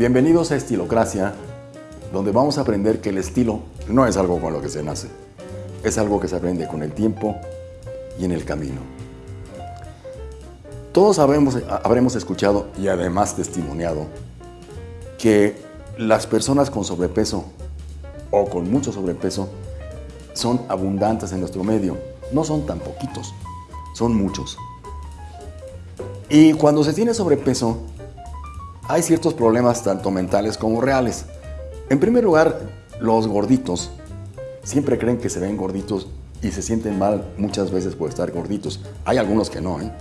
Bienvenidos a Estilocracia, donde vamos a aprender que el estilo no es algo con lo que se nace, es algo que se aprende con el tiempo y en el camino. Todos habremos, habremos escuchado y además testimoniado que las personas con sobrepeso o con mucho sobrepeso son abundantes en nuestro medio. No son tan poquitos, son muchos. Y cuando se tiene sobrepeso, hay ciertos problemas tanto mentales como reales. En primer lugar, los gorditos siempre creen que se ven gorditos y se sienten mal muchas veces por estar gorditos. Hay algunos que no, ¿eh?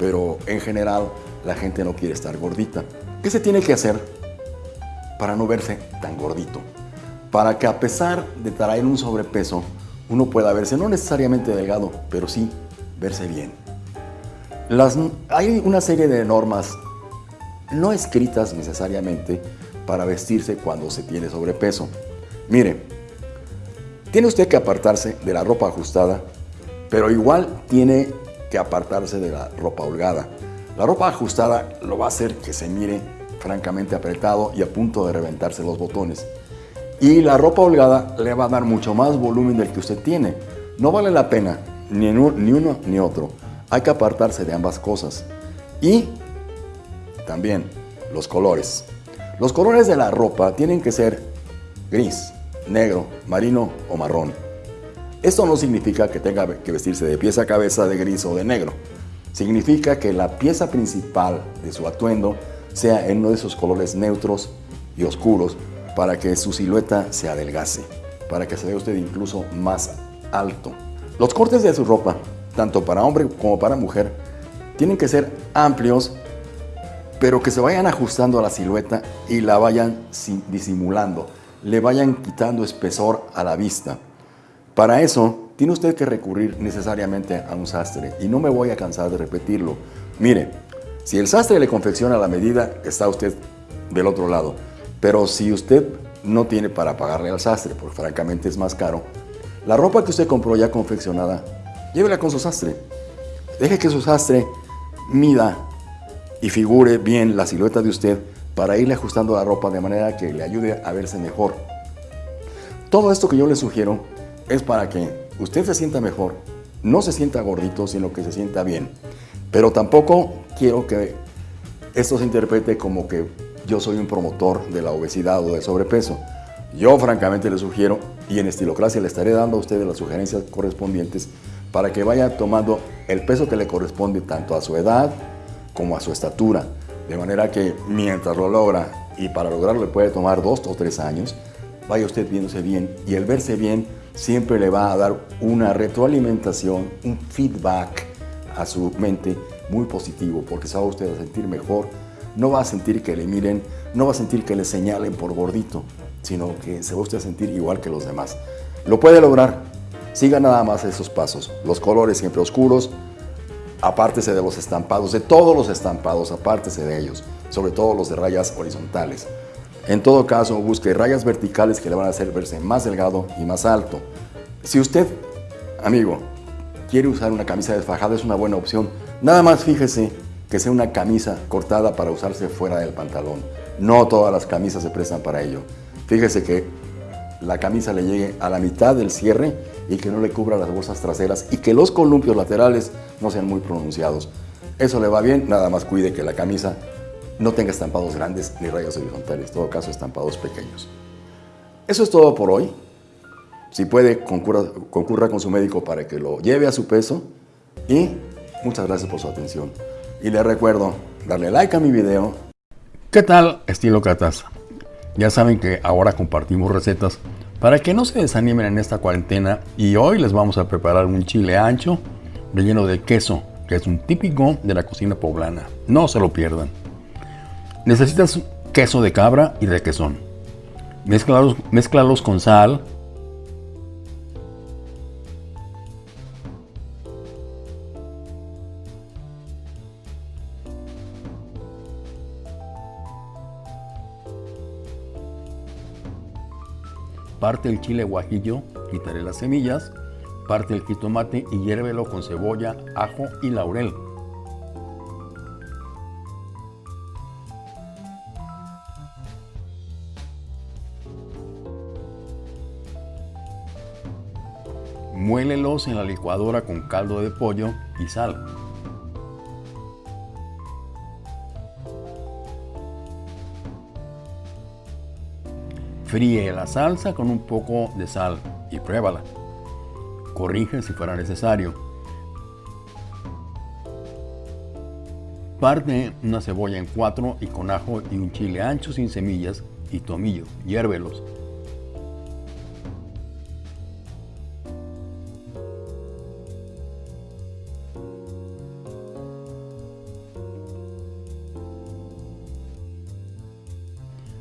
pero en general la gente no quiere estar gordita. ¿Qué se tiene que hacer para no verse tan gordito? Para que a pesar de traer un sobrepeso, uno pueda verse no necesariamente delgado, pero sí verse bien. Hay una serie de normas no escritas necesariamente para vestirse cuando se tiene sobrepeso. Mire, tiene usted que apartarse de la ropa ajustada, pero igual tiene que apartarse de la ropa holgada. La ropa ajustada lo va a hacer que se mire francamente apretado y a punto de reventarse los botones. Y la ropa holgada le va a dar mucho más volumen del que usted tiene. No vale la pena ni, ni uno ni otro. Hay que apartarse de ambas cosas. Y también los colores. Los colores de la ropa tienen que ser gris, negro, marino o marrón. Esto no significa que tenga que vestirse de pieza a cabeza de gris o de negro. Significa que la pieza principal de su atuendo sea en uno de esos colores neutros y oscuros para que su silueta se adelgace, para que se vea usted incluso más alto. Los cortes de su ropa, tanto para hombre como para mujer, tienen que ser amplios, pero que se vayan ajustando a la silueta y la vayan disimulando, le vayan quitando espesor a la vista. Para eso, tiene usted que recurrir necesariamente a un sastre, y no me voy a cansar de repetirlo. Mire, si el sastre le confecciona la medida, está usted del otro lado. Pero si usted no tiene para pagarle al sastre, porque francamente es más caro, la ropa que usted compró ya confeccionada, llévela con su sastre. Deje que su sastre mida y figure bien la silueta de usted para irle ajustando la ropa de manera que le ayude a verse mejor. Todo esto que yo le sugiero es para que usted se sienta mejor, no se sienta gordito, sino que se sienta bien. Pero tampoco quiero que esto se interprete como que yo soy un promotor de la obesidad o del sobrepeso. Yo francamente le sugiero, y en Estilocracia le estaré dando a ustedes las sugerencias correspondientes para que vaya tomando el peso que le corresponde tanto a su edad como a su estatura. De manera que mientras lo logra, y para lograrlo le puede tomar dos o tres años, vaya usted viéndose bien y el verse bien siempre le va a dar una retroalimentación, un feedback a su mente muy positivo porque se va usted a sentir mejor no va a sentir que le miren, no va a sentir que le señalen por gordito, sino que se va a sentir igual que los demás. Lo puede lograr, siga nada más esos pasos. Los colores siempre oscuros, apártese de los estampados, de todos los estampados, apártese de ellos, sobre todo los de rayas horizontales. En todo caso, busque rayas verticales que le van a hacer verse más delgado y más alto. Si usted, amigo, quiere usar una camisa desfajada, es una buena opción. Nada más fíjese que sea una camisa cortada para usarse fuera del pantalón. No todas las camisas se prestan para ello. Fíjese que la camisa le llegue a la mitad del cierre y que no le cubra las bolsas traseras y que los columpios laterales no sean muy pronunciados. Eso le va bien, nada más cuide que la camisa no tenga estampados grandes ni rayos horizontales, en todo caso estampados pequeños. Eso es todo por hoy. Si puede, concurra, concurra con su médico para que lo lleve a su peso y muchas gracias por su atención. Y les recuerdo darle like a mi video. ¿Qué tal estilo Catasa? Ya saben que ahora compartimos recetas para que no se desanimen en esta cuarentena y hoy les vamos a preparar un chile ancho relleno de queso, que es un típico de la cocina poblana. No se lo pierdan. Necesitas queso de cabra y de quesón. Mezclalos, mezclalos con sal, parte el chile guajillo, quitaré las semillas, parte el jitomate y hiérvelo con cebolla, ajo y laurel. Muélelos en la licuadora con caldo de pollo y sal. Fríe la salsa con un poco de sal y pruébala. Corrige si fuera necesario. Parte una cebolla en cuatro y con ajo y un chile ancho sin semillas y tomillo. Hiérvelos.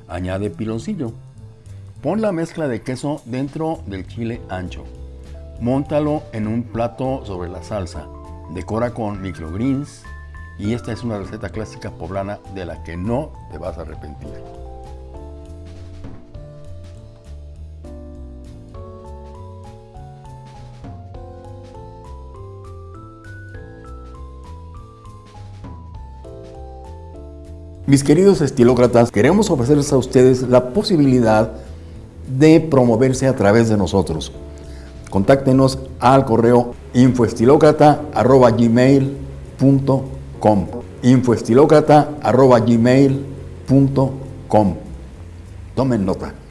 Añade piloncillo. Pon la mezcla de queso dentro del chile ancho. Móntalo en un plato sobre la salsa. Decora con microgreens y esta es una receta clásica poblana de la que no te vas a arrepentir. Mis queridos estilócratas, queremos ofrecerles a ustedes la posibilidad de promoverse a través de nosotros. Contáctenos al correo infoestilocrata.gmail.com infoestilocrata.gmail.com Tomen nota.